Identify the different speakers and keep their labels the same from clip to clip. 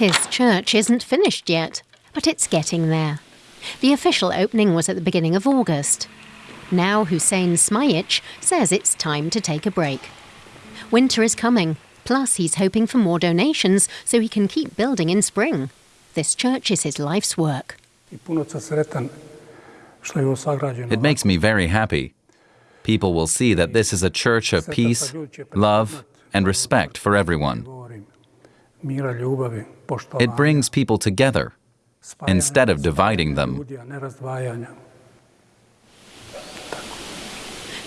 Speaker 1: His church isn't finished yet, but it's getting there. The official opening was at the beginning of August. Now Hussein Smajic says it's time to take a break. Winter is coming, plus he's hoping for more donations so he can keep building in spring. This church is his life's work.
Speaker 2: It makes me very happy. People will see that this is a church of peace, love, and respect for everyone. It brings people together instead of dividing them.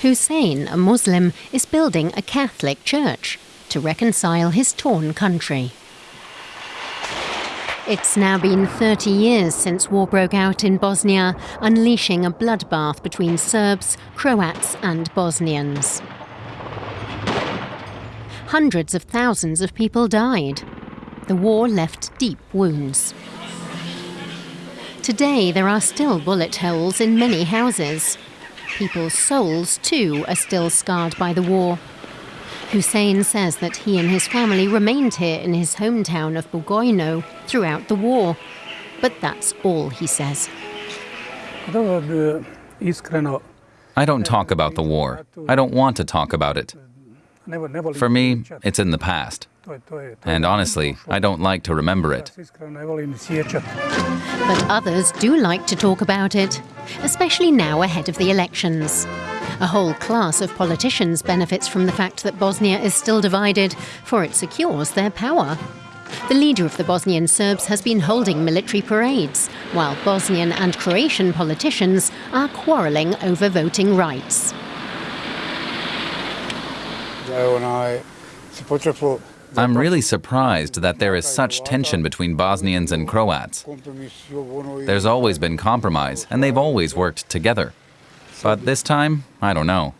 Speaker 1: Hussein, a Muslim, is building a Catholic church to reconcile his torn country. It's now been 30 years since war broke out in Bosnia, unleashing a bloodbath between Serbs, Croats, and Bosnians. Hundreds of thousands of people died. The war left deep wounds. Today, there are still bullet holes in many houses. People's souls, too, are still scarred by the war. Hussein says that he and his family remained here in his hometown of Bugojno throughout the war. But that's all he says.
Speaker 2: I don't talk about the war. I don't want to talk about it. For me, it's in the past. And honestly, I don't like to remember it.
Speaker 1: But others do like to talk about it, especially now ahead of the elections. A whole class of politicians benefits from the fact that Bosnia is still divided, for it secures their power. The leader of the Bosnian Serbs has been holding military parades, while Bosnian and Croatian politicians are quarrelling over voting rights.
Speaker 2: I'm really surprised that there is such tension between Bosnians and Croats. There's always been compromise, and they've always worked together. But this time, I don't know.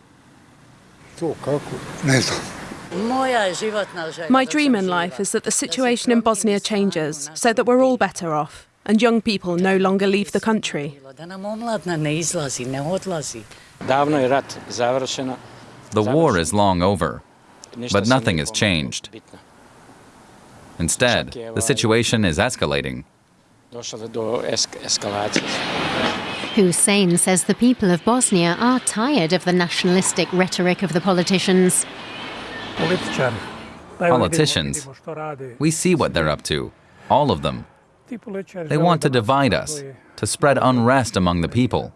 Speaker 3: My dream in life is that the situation in Bosnia changes so that we're all better off and young people no longer leave the country.
Speaker 2: The war is long over, but nothing has changed. Instead, the situation is escalating.
Speaker 1: Hussein says the people of Bosnia are tired of the nationalistic rhetoric of the politicians.
Speaker 2: Politicians, we see what they're up to, all of them. They want to divide us, to spread unrest among the people.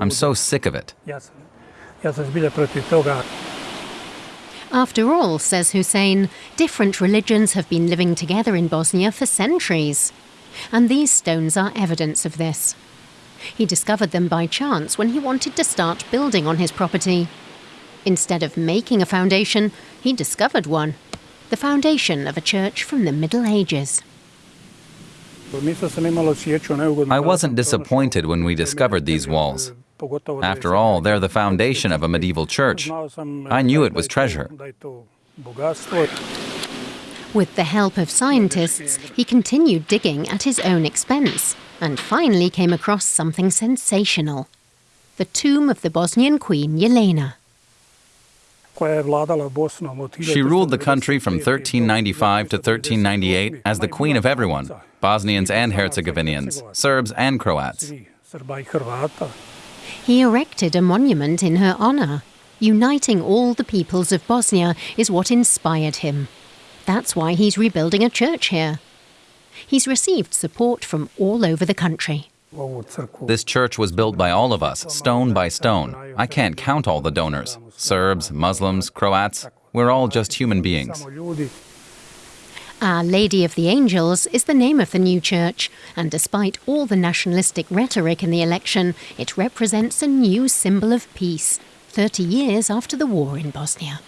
Speaker 2: I'm so sick of it.
Speaker 1: After all, says Hussein, different religions have been living together in Bosnia for centuries. And these stones are evidence of this. He discovered them by chance when he wanted to start building on his property. Instead of making a foundation, he discovered one the foundation of a church from the Middle Ages.
Speaker 2: I wasn't disappointed when we discovered these walls. After all, they're the foundation of a medieval church. I knew it was treasure.
Speaker 1: With the help of scientists, he continued digging at his own expense and finally came across something sensational the tomb of the Bosnian queen Jelena.
Speaker 2: She ruled the country from 1395 to 1398 as the queen of everyone Bosnians and Herzegovinians, Serbs and Croats.
Speaker 1: He erected a monument in her honour. Uniting all the peoples of Bosnia is what inspired him. That's why he's rebuilding a church here. He's received support from all over the country.
Speaker 2: This church was built by all of us, stone by stone. I can't count all the donors Serbs, Muslims, Croats. We're all just human beings.
Speaker 1: Our Lady of the Angels is the name of the new church, and despite all the nationalistic rhetoric in the election, it represents a new symbol of peace, 30 years after the war in Bosnia.